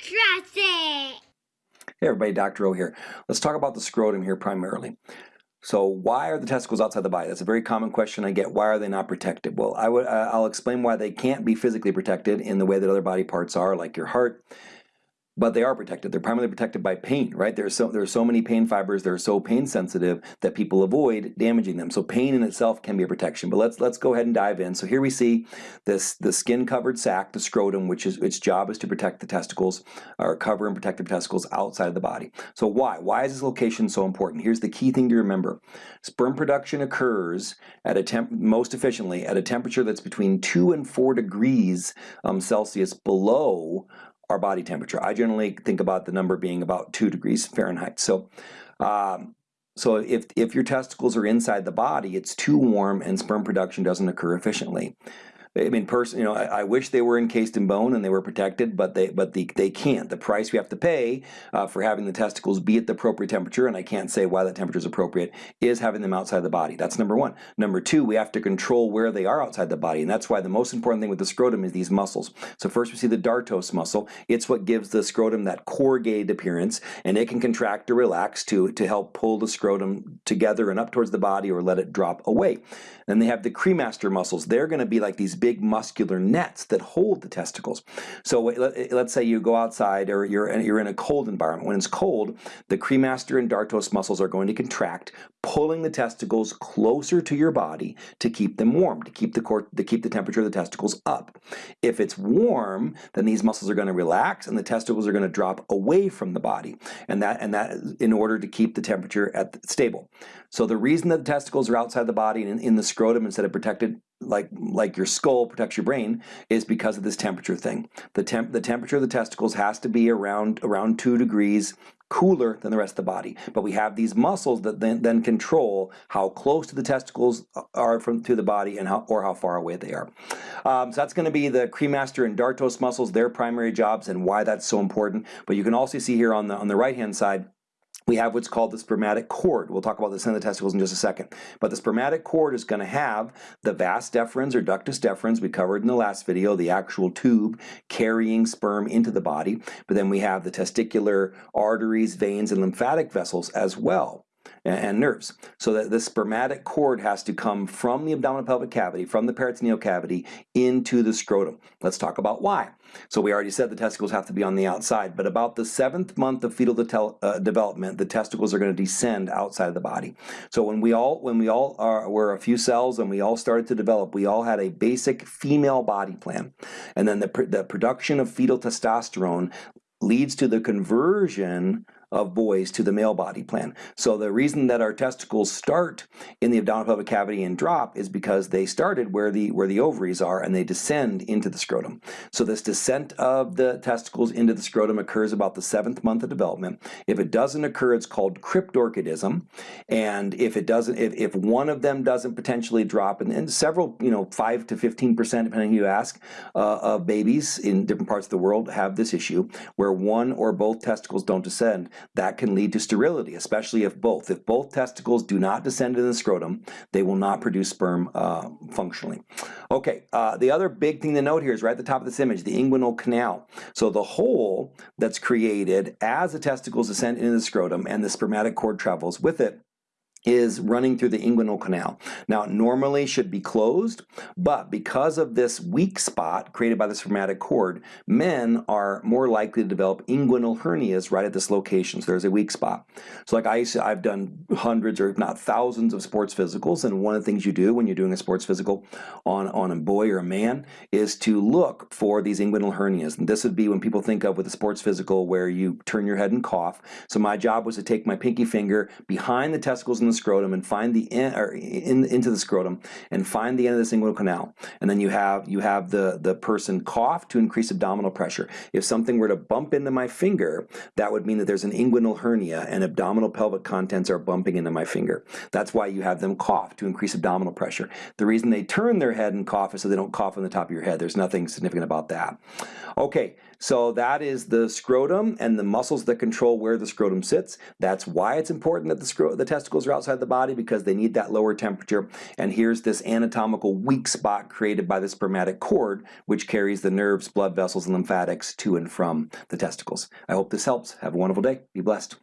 It. Hey everybody, Dr. O here. Let's talk about the scrotum here primarily. So why are the testicles outside the body? That's a very common question I get. Why are they not protected? Well, I would, uh, I'll explain why they can't be physically protected in the way that other body parts are, like your heart, but they are protected. They're primarily protected by pain, right? There's so there's so many pain fibers. They're so pain sensitive that people avoid damaging them. So pain in itself can be a protection. But let's let's go ahead and dive in. So here we see this the skin covered sac, the scrotum, which is its job is to protect the testicles or cover and protect the testicles outside of the body. So why? Why is this location so important? Here's the key thing to remember: sperm production occurs at a temp most efficiently at a temperature that's between two and four degrees um, Celsius below our body temperature. I generally think about the number being about 2 degrees Fahrenheit. So, um, so if, if your testicles are inside the body, it's too warm and sperm production doesn't occur efficiently. I mean, person, you know, I, I, wish they were encased in bone and they were protected, but they, but the, they can't. The price we have to pay uh, for having the testicles be at the appropriate temperature, and I can't say why that temperature is appropriate, is having them outside the body. That's number one. Number two, we have to control where they are outside the body, and that's why the most important thing with the scrotum is these muscles. So first we see the dartos muscle. It's what gives the scrotum that corrugated appearance, and it can contract or relax to, to help pull the scrotum together and up towards the body or let it drop away. Then they have the cremaster muscles. They're going to be like these big muscular nets that hold the testicles. So let's say you go outside or you're in, you're in a cold environment. When it's cold, the cremaster and dartos muscles are going to contract, pulling the testicles closer to your body to keep them warm, to keep the core, to keep the temperature of the testicles up. If it's warm, then these muscles are going to relax and the testicles are going to drop away from the body, and that and that in order to keep the temperature at the, stable. So the reason that the testicles are outside the body and in, in the scrotum instead of protected like like your skull protects your brain is because of this temperature thing. The temp the temperature of the testicles has to be around around two degrees cooler than the rest of the body. But we have these muscles that then, then control how close to the testicles are from to the body and how or how far away they are. Um, so that's going to be the cremaster and dartos muscles, their primary jobs and why that's so important. But you can also see here on the on the right hand side we have what's called the spermatic cord. We'll talk about this in the testicles in just a second. But the spermatic cord is going to have the vas deferens or ductus deferens we covered in the last video, the actual tube carrying sperm into the body. But then we have the testicular arteries, veins, and lymphatic vessels as well and nerves. So that the spermatic cord has to come from the abdominal pelvic cavity, from the peritoneal cavity, into the scrotum. Let's talk about why. So we already said the testicles have to be on the outside, but about the seventh month of fetal uh, development, the testicles are going to descend outside of the body. So when we all when we all are, were a few cells and we all started to develop, we all had a basic female body plan, and then the the production of fetal testosterone leads to the conversion of boys to the male body plan. So the reason that our testicles start in the abdominal pelvic cavity and drop is because they started where the where the ovaries are and they descend into the scrotum. So this descent of the testicles into the scrotum occurs about the seventh month of development. If it doesn't occur, it's called cryptorchidism. And if it doesn't, if, if one of them doesn't potentially drop, and, and several, you know, five to 15%, depending who you ask, uh, of babies in different parts of the world have this issue where one or both testicles don't descend that can lead to sterility, especially if both. If both testicles do not descend into the scrotum, they will not produce sperm uh, functionally. Okay, uh, the other big thing to note here is right at the top of this image, the inguinal canal. So the hole that's created as the testicles descend into the scrotum and the spermatic cord travels with it is running through the inguinal canal. Now, normally should be closed, but because of this weak spot created by the spermatic cord, men are more likely to develop inguinal hernias right at this location. So there's a weak spot. So like I, I've done hundreds or if not thousands of sports physicals, and one of the things you do when you're doing a sports physical on, on a boy or a man is to look for these inguinal hernias. And this would be when people think of with a sports physical where you turn your head and cough. So my job was to take my pinky finger behind the testicles and the scrotum and find the or in, into the scrotum and find the end of the inguinal canal. And then you have you have the, the person cough to increase abdominal pressure. If something were to bump into my finger, that would mean that there's an inguinal hernia and abdominal pelvic contents are bumping into my finger. That's why you have them cough to increase abdominal pressure. The reason they turn their head and cough is so they don't cough on the top of your head. There's nothing significant about that. Okay, so that is the scrotum and the muscles that control where the scrotum sits. That's why it's important that the, the testicles are outside outside the body because they need that lower temperature. And here's this anatomical weak spot created by the spermatic cord, which carries the nerves, blood vessels, and lymphatics to and from the testicles. I hope this helps. Have a wonderful day. Be blessed.